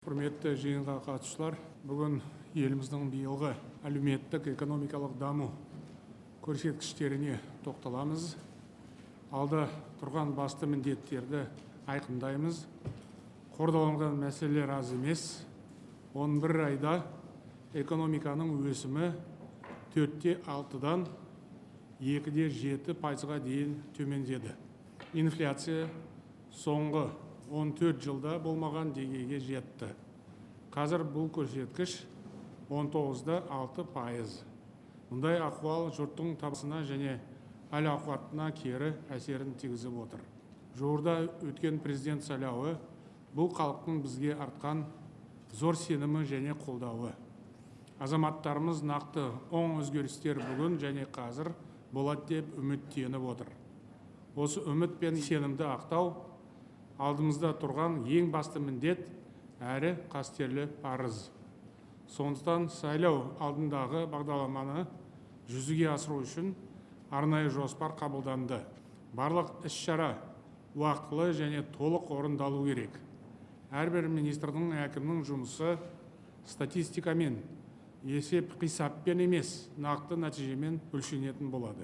құрметті жиынға қатысушылар бүгін еліміздің биылғы әлеуметтік экономикалық даму көрсеткіштеріне тоқталамыз. Алда тұрған басты міндеттерді айқындаймыз. Қордаланған мәселелер аз емес. 11 айда экономиканың өсімі төртте алтыдан екіде жеті пайызға дейін төмендеді. Инфляция соңғы 14 жылда болмаған деңгейге жетті. Қазір бұл көрсеткіш 19-да 6 пайыз. Мұндай ахуал жұрттың табысына және әл ауқатына кері әсерін тигізіп отыр. Жуырда өткен президент сайлауы бұл халықтың бізге артқан зор сенімі және қолдауы. Азаматтарымыз нақты оң өзгерістер бүгін және қазір болады деп үміттеніп отыр. Осы үміт пен сенімді ақтау алдымызда тұрған ең басты міндет әрі қастерлі парыз. Сондықтан сайлау алдындағы бағдарламаны жүзеге асыру үшін арнайы жоспар қабылданды. Барлық іс-шара уақытылы және толық орындалу керек. Әрбір министрдің әкімнің жұмысы статистикамен есеп қисаппен емес нақты нәтижемен өлшенетін болады.